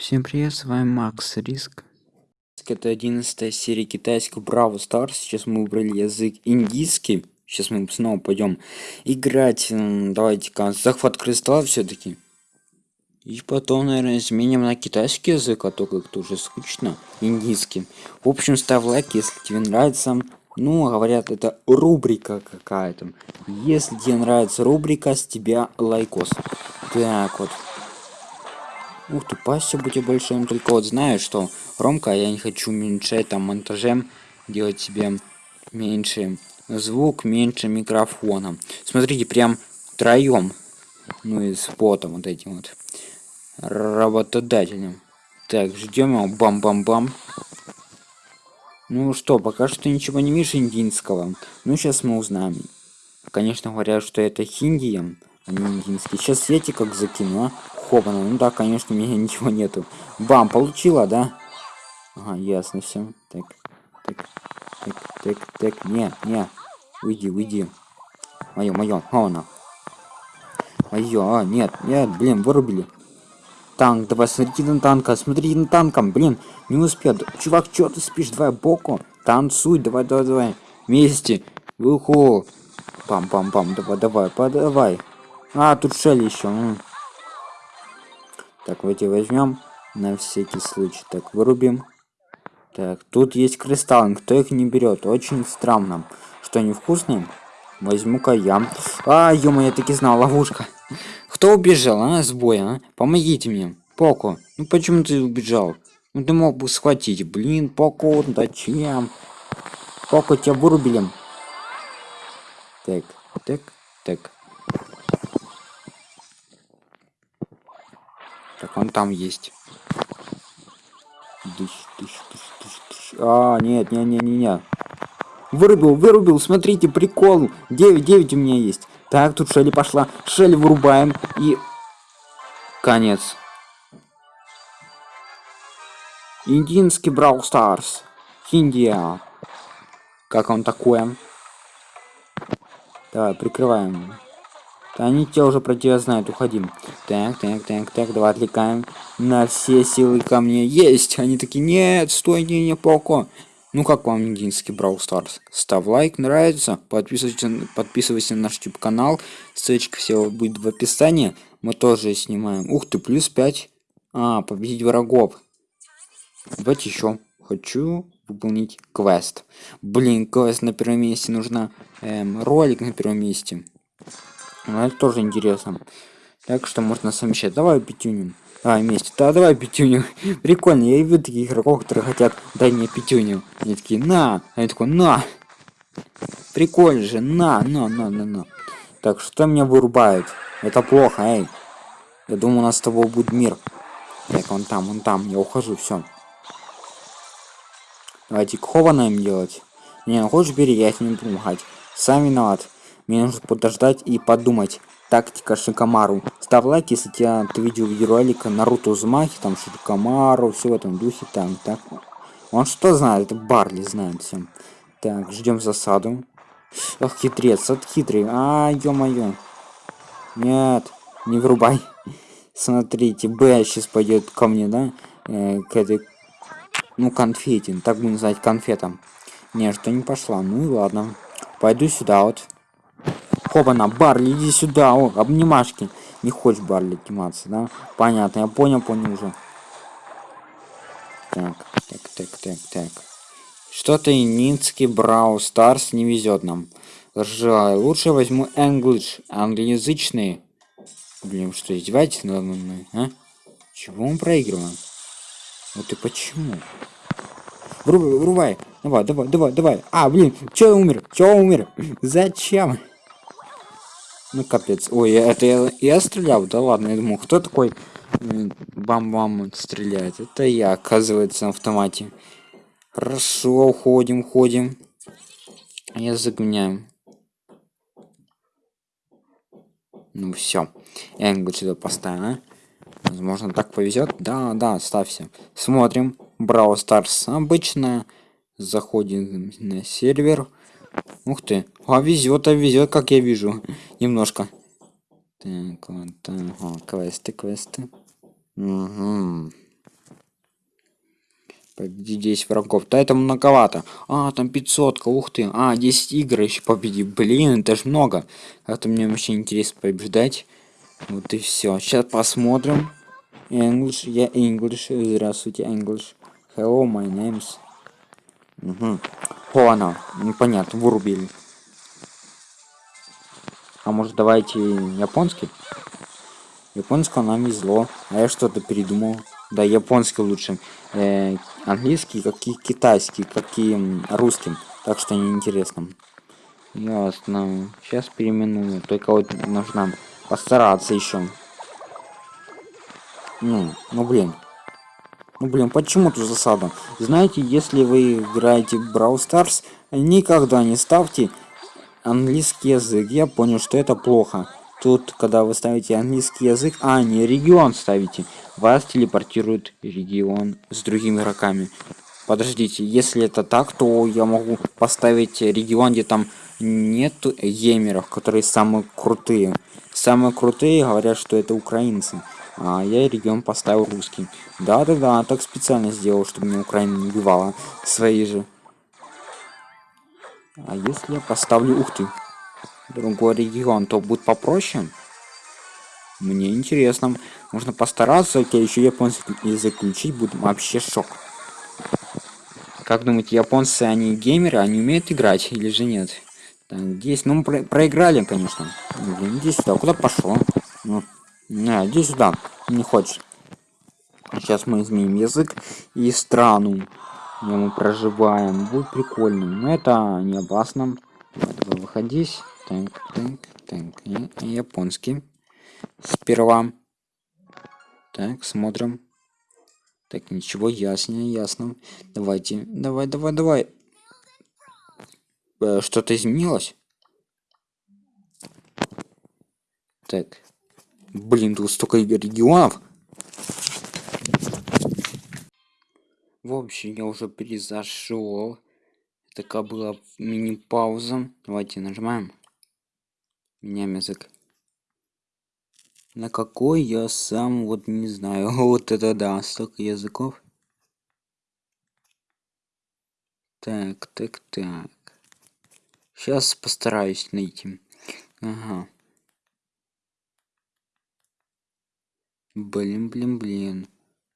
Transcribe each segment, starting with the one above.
Всем привет, с вами Макс Риск. Это 11 серия китайского Brawl Stars. Сейчас мы выбрали язык индийский. Сейчас мы снова пойдем играть. Давайте-ка захват кристалла все-таки. И потом, наверное, изменим на китайский язык, а то как-то уже скучно. Индийский. В общем, ставь лайк, если тебе нравится. Ну, говорят, это рубрика какая-то. Если тебе нравится рубрика, с тебя лайкос. Так вот. Ух ты, спасибо тебе большое. Только вот знаешь, что, Ромка, я не хочу уменьшать там монтажем, делать себе меньше звук, меньше микрофона. Смотрите, прям троем. Ну и с потом вот этим вот. Работодателем. Так, ждем его. Бам-бам-бам. Ну что, пока что ничего не видишь индийского. Ну, сейчас мы узнаем. Конечно, говорят, что это хиндием, индийский. Сейчас сети как закину, а? Хопана. Ну да, конечно, у меня ничего нету. Бам, получила, да? Ага, ясно все. Так, так, так, так, так. Не, не. Уйди, уйди. Мое, мое. Хопана. Мое, а, нет, нет, блин, вырубили. Танк, давай, смотрите на танка, смотрите на танком, блин, не успел. Чувак, что ты спишь? Давай боку. Танцуй, давай, давай, давай. Вместе. Уху. Пам-пам-пам, давай, давай, подавай. А, тут шелли еще. Так, вот и возьмем на всякий случай. Так, вырубим. Так, тут есть кристаллы, кто их не берет? Очень странно. Что, невкусные? Возьму-ка я. А, ё я таки знал, ловушка. Кто убежал, а, с боя, а? Помогите мне. Поко, ну почему ты убежал? Ну ты мог бы схватить. Блин, Поко, зачем? Поко, тебя вырубили. Так, так, так. Так, он там есть. Дыщ, дыщ, дыщ, дыщ, дыщ. А, нет, не, не, не, не. Вырубил, вырубил, смотрите, прикол. 9, 9 у меня есть. Так, тут Шелли пошла. Шелли вырубаем. И... Конец. Индийский Брау Старс. Индия. Как он такое? Давай, прикрываем. Они тебя уже про тебя знают, уходим. Так, так, так, так, давай отвлекаем. На все силы ко мне. Есть! Они такие, нет, стой, не, не, Поко. Ну как вам индийский Brawl Stars? Ставь лайк, нравится, подписывайся, подписывайся на наш YouTube канал, ссылочка всего будет в описании. Мы тоже снимаем. Ух ты, плюс 5. А, победить врагов. Давайте еще. Хочу выполнить квест. Блин, квест на первом месте нужно. Эм, ролик на первом месте. Ну, это тоже интересно. Так что можно совмещать. Давай пятюню. А, вместе. Да, давай пятюню. Прикольно. Я вижу таких игроков, которые хотят дать мне пятюню. Они такие, на. Они такой, на. Прикольно же. На, на, на, на, на. Так, что меня вырубает? Это плохо, эй. Я думаю, у нас с тобой будет мир. Так, он там, он там. Я ухожу, все. Давайте кованаем делать. Не, ну хочешь бери, я их не буду помогать. Сам виноват. Мне нужно подождать и подумать. Тактика Шикамару. Ставь лайк, если тебя ты видел видеоролика Наруто Узмахи, там Шикамару, все в этом духе, там, так. Он что знает? Это Барли знает всем. Так, ждем засаду. Ох, хитрец, от хитрый. А, ё-моё. Нет, не врубай. Смотрите, Б сейчас пойдет ко мне, да? Э, к этой... Ну, конфетин. Так будем называть конфетом. Не, что не пошла. Ну и ладно. Пойду сюда вот. Хопана, Барли, иди сюда, о, обнимашки. Не хочешь Барли обниматься, да? Понятно, я понял, понял уже. Так, так, так, так, так. Что-то Нинский Брау Старс не везет нам. Жаль, лучше возьму English, англоязычный. Блин, что, издеваетесь надо мной, а? Чего мы проигрываем? Вот и почему? Врубай, врубай. Давай, давай, давай, давай. А, блин, чё умер? Чё умер? Зачем? Ну капец. Ой, это я, я стрелял? Да ладно, я думал, кто такой бам-бам стреляет? Это я, оказывается, на автомате. Хорошо, уходим, уходим. Я загоняю. Ну все. Говорю, сюда поставим, а? Возможно, так повезет. Да, да, ставься. Смотрим. Браво Старс. Обычно заходим на сервер. Ух ты. А везет, а везет, как я вижу. Немножко. Так, вот, ага, квесты, квесты. Угу. Победи 10 врагов. Да это многовато. А, там 500, ух ты. А, 10 игр еще победи. Блин, это ж много. Это мне вообще интересно побеждать. Вот и все. Сейчас посмотрим. English, я English. Здравствуйте, English. Hello, my name's. Угу. О, она. Непонятно, вырубили. А может давайте японский? Японского нам везло. А я что-то передумал. Да, японский лучше. Э, английский, как и китайский, как и русский. Так что неинтересно. Ясно. Сейчас переименую. Только вот нужно постараться еще. Ну, ну блин. Ну блин, почему тут засада? Знаете, если вы играете в Brawl Stars, никогда не ставьте английский язык. Я понял, что это плохо. Тут, когда вы ставите английский язык, а не регион ставите, вас телепортирует регион с другими игроками. Подождите, если это так, то я могу поставить регион, где там нет геймеров, которые самые крутые. Самые крутые говорят, что это украинцы. А я регион поставил русский. Да-да-да, так специально сделал, чтобы мне Украина не убивала. Свои же. А если я поставлю... Ух ты! Другой регион, то будет попроще? Мне интересно. Можно постараться, окей, еще японский язык будет вообще шок. Как думаете, японцы, они геймеры, они умеют играть или же нет? Так, здесь, ну, про проиграли, конечно. Блин, иди сюда, куда пошел? Ну, на, иди сюда, не хочешь. Сейчас мы изменим язык и страну, где мы проживаем. Будет прикольно, но это не опасно. Давай, выходись. Так, так, так, японский. Сперва. Так, смотрим. Так, ничего, ясно, ясно. Давайте, давай, давай, давай. Э, Что-то изменилось? Так. Блин, тут столько регионов. В общем, я уже перезашел. Такая была мини-пауза. Давайте нажимаем. Меняем язык. На какой я сам вот не знаю. Вот это да, столько языков. Так, так, так. Сейчас постараюсь найти. Ага. Блин, блин, блин.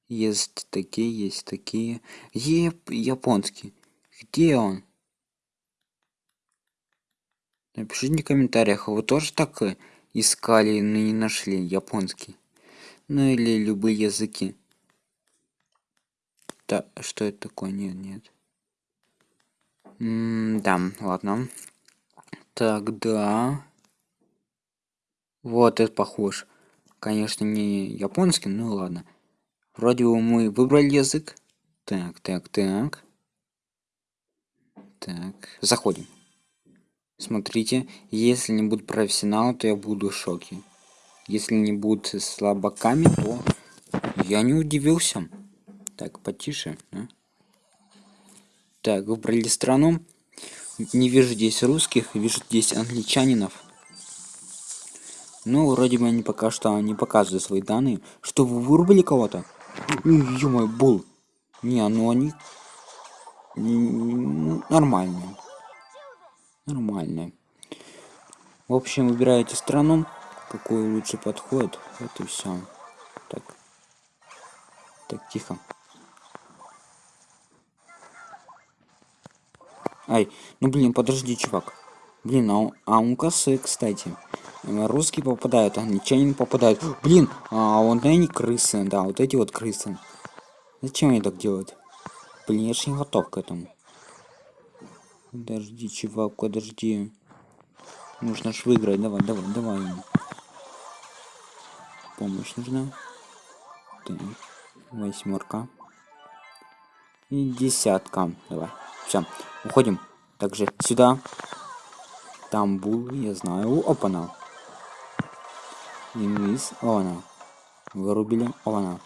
Есть такие, есть такие. Еп, японский. Где он? Напишите в комментариях, вы тоже так э, искали, но не нашли японский. Ну или любые языки. Да, что это такое? Нет, нет. М да, ладно. Тогда... Вот, это похож. Конечно, не японский, ну ладно. Вроде бы мы выбрали язык. Так, так, так. Так, заходим. Смотрите, если не будут профессионалы, то я буду в шоке. Если не будут слабаками, то я не удивился. Так, потише. Да? Так, выбрали страну. Не вижу здесь русских, вижу здесь англичанинов. Ну, вроде бы они пока что не показывают свои данные. Что, вы вырубили кого-то? Ё-моё, был. Не, ну они... Нормальные. Нормальные. В общем, выбираете страну, какой лучше подходит. И все. Так. Так, тихо. Ай, ну блин, подожди, чувак. Блин, а, а он косы, кстати. Русские попадают, англичане попадают. Блин, а вот они крысы, да, вот эти вот крысы. Зачем они так делают? Блин, я же не готов к этому. Подожди, чувак, подожди. Нужно ж выиграть, давай, давай, давай. Помощь нужна. Так, восьмерка. И десятка. Давай. Все, уходим. Также сюда. Там был, я знаю. Опана. Инвиз. Она. Вырубили. Она.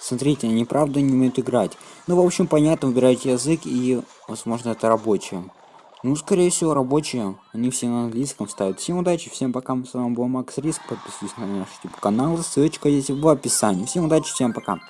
Смотрите, они правда не умеют играть. Ну, в общем, понятно, выбираете язык и, возможно, это рабочие. Ну, скорее всего, рабочие. Они все на английском ставят. Всем удачи, всем пока. С вами был Макс Риск. Подписывайтесь на наш YouTube канал. Ссылочка есть в описании. Всем удачи, всем пока.